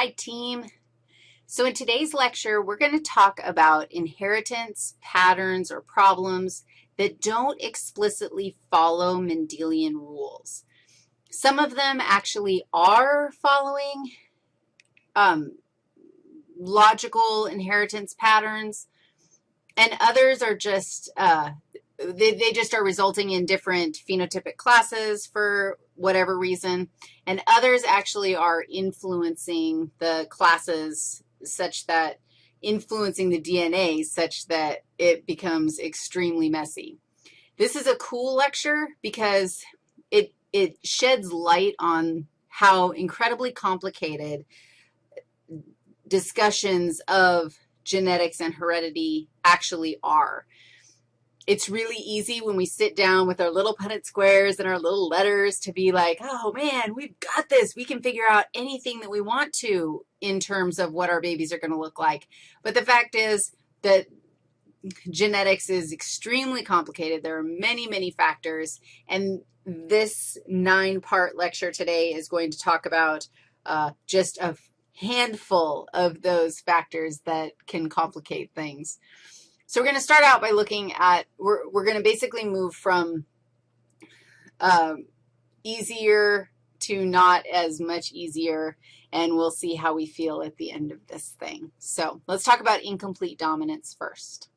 Hi, team. So in today's lecture, we're going to talk about inheritance patterns or problems that don't explicitly follow Mendelian rules. Some of them actually are following um, logical inheritance patterns, and others are just, uh, they, they just are resulting in different phenotypic classes for whatever reason, and others actually are influencing the classes such that, influencing the DNA such that it becomes extremely messy. This is a cool lecture because it, it sheds light on how incredibly complicated discussions of genetics and heredity actually are it's really easy when we sit down with our little Punnett squares and our little letters to be like, oh, man, we've got this. We can figure out anything that we want to in terms of what our babies are going to look like. But the fact is that genetics is extremely complicated. There are many, many factors, and this nine-part lecture today is going to talk about uh, just a handful of those factors that can complicate things. So we're going to start out by looking at, we're, we're going to basically move from um, easier to not as much easier, and we'll see how we feel at the end of this thing. So let's talk about incomplete dominance first.